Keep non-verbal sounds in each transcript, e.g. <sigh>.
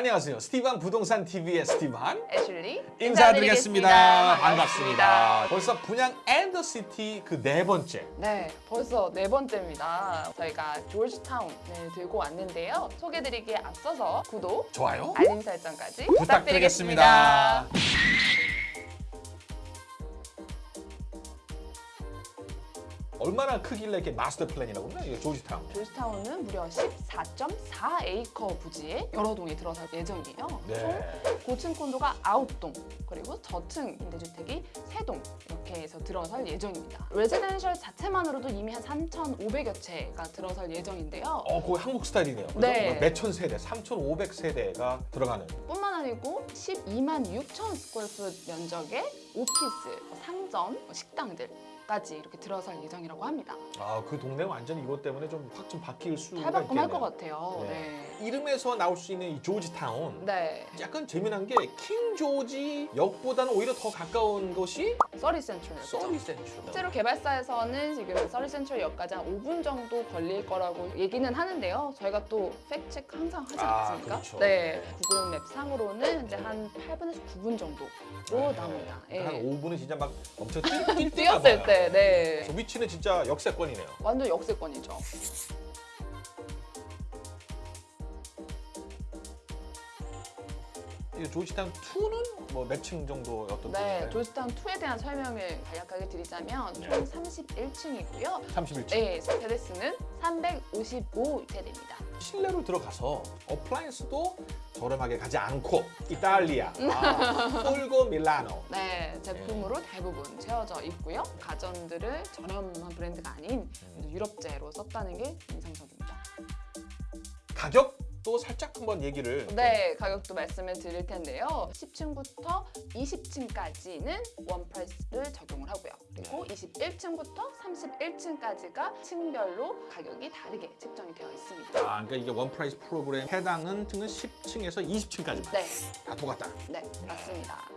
안녕하세요. 스티반 부동산 TV의 스티반 애슐리 인사드리겠습니다. 반갑습니다. 벌써 분양 and the City 그 네 번째. 네, 벌써 네 번째입니다. 저희가 조지타운을 들고 왔는데요. 소개드리기에 앞서서 구독, 좋아요. 알림 설정까지 부탁드리겠습니다. 부탁드리겠습니다. 얼마나 크길래 이렇게 마스터 플랜이라고 그러나? 이게 조지타운. 조지타운은 무려 14.4에이커 부지에 여러 동이 들어설 예정이에요. 네. 총 고층 콘도가 9동, 그리고 저층 임대주택이 3동 이렇게 해서 들어설 예정입니다. residential 자체만으로도 이미 한 3,500여 채가 들어설 예정인데요. 어, 그거 한국 스타일이네요. 그죠? 네. 몇천 세대, 3,500 세대가 들어가는. 뿐만 아니고 12만 6천 square foot 면적의 오피스, 상점, 식당들 까지 이렇게 들어설 예정이라고 합니다. 아, 그 동네가 완전 이것 때문에 좀 확 좀 바뀔 수가 탈바꿈할 있겠네요. 것 같아요. 네. 이름에서 나올 수 있는 이 조지타운. 네. 약간 재미난 게 킹 조지 역보다는 오히려 더 가까운 것이 서리 센트럴. 서리 센츄. 실제로 개발사에서는 지금 서리 센트럴 역까지 한 5분 정도 걸릴 거라고 얘기는 하는데요. 저희가 또 팩트체크 항상 하지 아, 않습니까? 그렇죠. 네. 구글 맵 상으로는 현재 한 8분에서 9분 정도로 나옵니다. 예. 한 5분은 진짜 막 엄청 <laughs> 뛰었을. 때, 네. 저 위치는 진짜 역세권이네요. 완전 역세권이죠. 조지타운 2는 뭐 몇 층 정도 어떤 네? 조지타운 2에 대한 설명을 간략하게 드리자면 네. 총 31층이고요. 31층. 네, 세대수는 355세대입니다. 실내로 들어가서 appliance도 저렴하게 가지 않고 이탈리아, 아, Fulgor Milano. 네, 제품으로 대부분 채워져 있고요. 가전들을 저렴한 브랜드가 아닌 음. 유럽제로 썼다는 게 인상적입니다. 가격 도 살짝 한번 얘기를 네, 가격도 말씀을 드릴 텐데요. 10층부터 20층까지는 one price를 적용을 하고요. 그리고 네. 21층부터 31층까지가 층별로 가격이 다르게 책정이 되어 있습니다. 아, 그러니까 이게 one price 프로그램 해당은 층은 10층에서 20층까지만 네, 다 똑같다. 네, 맞습니다.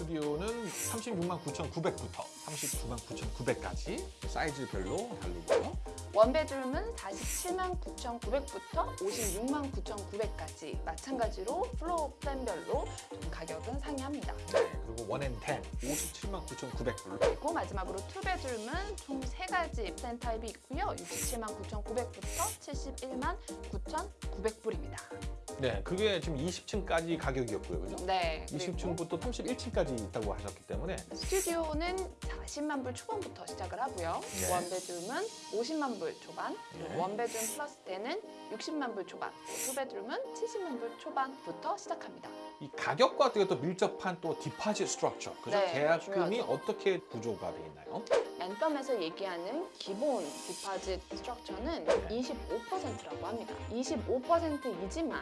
스튜디오는 36만 9,900부터 39만 9,900까지 사이즈별로 다르고요. one bedroom은 47만 9,900부터 56만 9,900까지 마찬가지로 floor plan별로 좀 가격은 상이합니다. 네, 그리고 one and den 57만 9,900불. 그리고 마지막으로 two bedroom은 총 세가지 플랜 타입이 있고요. 67만 9,900부터 71만 9,900불입니다. 네, 그게 지금 20층까지 가격이었고요, 그죠? 네. 그리고 20층부터 31층까지 있다고 하셨기 때문에 스튜디오는 40만 불 초반부터 시작을 하고요. 네. one bedroom은 50만 불 초반, 네. one bedroom plus den은 60만 불 초반, two bedroom은 70만 불 초반부터 시작합니다. 이 가격과 어떻게 또 밀접한 또 deposit structure, 그죠? 네, 계약금이 중요하죠. 어떻게 구조가 되어 있나요? Anthem에서 얘기하는 기본 deposit structure는 네. 25%라고 합니다. 25%이지만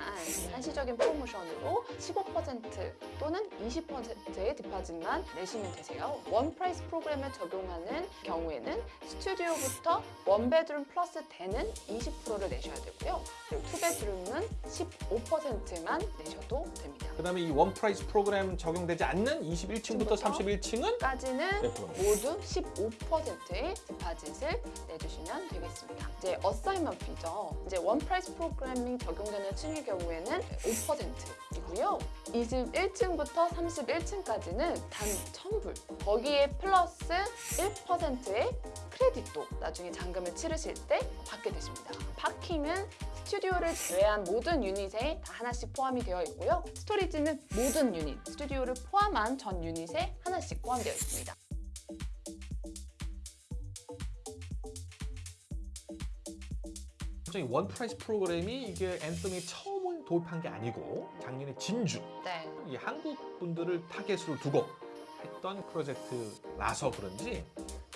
한시적인 프로모션으로 15% 또는 20%의 deposit만 내시면 되세요. one price 프로그램을 적용하는 경우에는 스튜디오부터 one bedroom plus den은 20%를 내셔야 되고요. 그리고 two bedroom은 15%만 내셔도 됩니다. 그 다음에 이 one price 프로그램 적용되지 않는 21층부터 층부터? 31층은 까지는 몇 프로입니까? 모두 15%의 deposit을 내주시면 되겠습니다. 이제 assignment fee죠. 이제 one price 프로그램이 적용되는 층의 경우에는 5%이고요. 21층부터 31층까지는 단 1,000불. 거기에 플러스 1%의 credit도 나중에 잔금을 치르실 때 받게 되십니다. parking은 스튜디오를 제외한 모든 유닛에 다 하나씩 포함이 되어 있고요. storage는 모든 유닛, 스튜디오를 포함한 전 유닛에 하나씩 포함되어 있습니다. 갑자기 one price 프로그램이 이게 Anthem이 처음 도입한 게 아니고 작년에 진주 네. 이 한국 분들을 타겟으로 두고 했던 프로젝트라서 그런지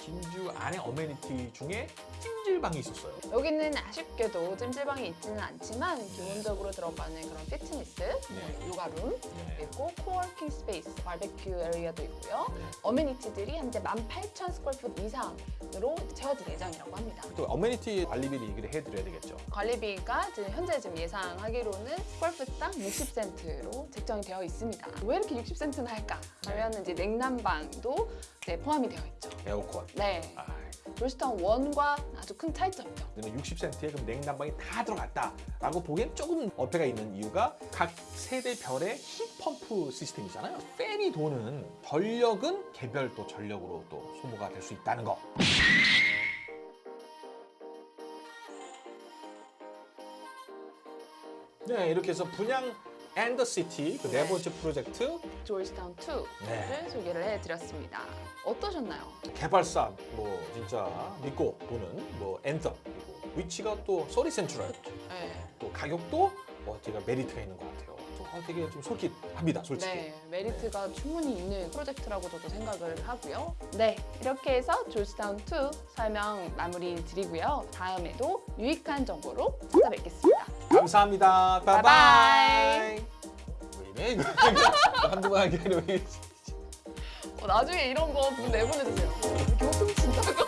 진주 안에 amenity 중에 찜질방이 있었어요. 여기는 아쉽게도 찜질방이 있지는 않지만 기본적으로 들어가는 그런 피트니스, 뭐 요가룸, 네. 그리고 co-working space, 바베큐 area도 있고요. 네. amenity들이 현재 18,000 square foot 이상으로 채워질 예정이라고 합니다. 또 amenity 관리비를 얘기를 해드려야 되겠죠. 관리비가 지금 현재 지금 예상하기로는 square foot당 60센트로 책정이 되어 있습니다. 왜 이렇게 60센트나 할까? 하면 이제 냉난방도 네, 포함이 되어 있죠. 에어컨. 네. 아, 조지타운 1과 아주 큰 차이점이죠. 그러면 60센트에 그럼 냉난방이 다 들어갔다 라고 보기엔 조금 어폐가 있는 이유가 각 세대별의 heat pump 시스템이잖아요. 팬이 도는 전력은 개별 또 전력으로 또 소모가 될 수 있다는 거. 네, 이렇게 해서 분양 and the city 그 네 네. 번째 프로젝트 조지타운 2를 네. 소개를 해드렸습니다. 어떠셨나요? 개발사 뭐 진짜 믿고 보는 뭐 Anthem 그리고 위치가 또 서리 센트럴 <laughs> 네. 또 가격도 어, 제가 메리트가 있는 것 같아요. 좀, 어, 되게 좀 솔깃합니다, 솔직히. 네, 메리트가 충분히 있는 프로젝트라고 저도 생각을 하고요. 네, 이렇게 해서 조지타운 2 설명 마무리 드리고요. 다음에도 유익한 정보로 찾아뵙겠습니다. 감사합니다. 바이바이. 왜 이래? 한두 번 하기 아니라 왜 이래? 어, 나중에 이런 거 내보내주세요. 호통 친다고.